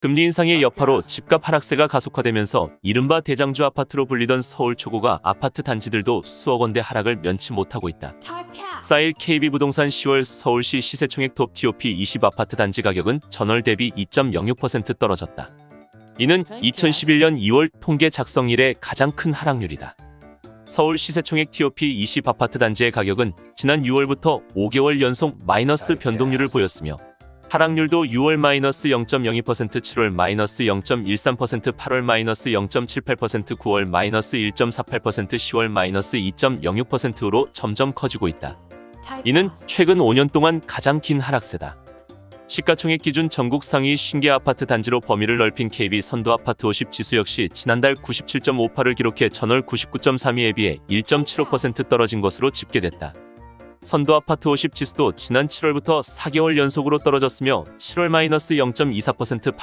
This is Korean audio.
금리 인상의 여파로 집값 하락세가 가속화되면서 이른바 대장주 아파트로 불리던 서울 초고가 아파트 단지들도 수억 원대 하락을 면치 못하고 있다. 쌓일 KB부동산 10월 서울시 시세총액 톱 TOP 20 아파트 단지 가격은 전월 대비 2.06% 떨어졌다. 이는 2011년 2월 통계 작성 이래 가장 큰 하락률이다. 서울 시세총액 TOP 20 아파트 단지의 가격은 지난 6월부터 5개월 연속 마이너스 변동률을 보였으며 하락률도 6월 마이너스 0.02%, 7월 마이너스 0.13%, 8월 마이너스 0.78%, 9월 마이너스 1.48%, 10월 마이너스 2.06%로 점점 커지고 있다. 이는 최근 5년 동안 가장 긴 하락세다. 시가총액 기준 전국 상위 50개 아파트 단지로 범위를 넓힌 KB 선도 아파트 50 지수 역시 지난달 97.58을 기록해 전월 99.32에 비해 1.75% 떨어진 것으로 집계됐다. 선도 아파트 50 지수도 지난 7월부터 4개월 연속으로 떨어졌으며 7월 마이너스 0.24%,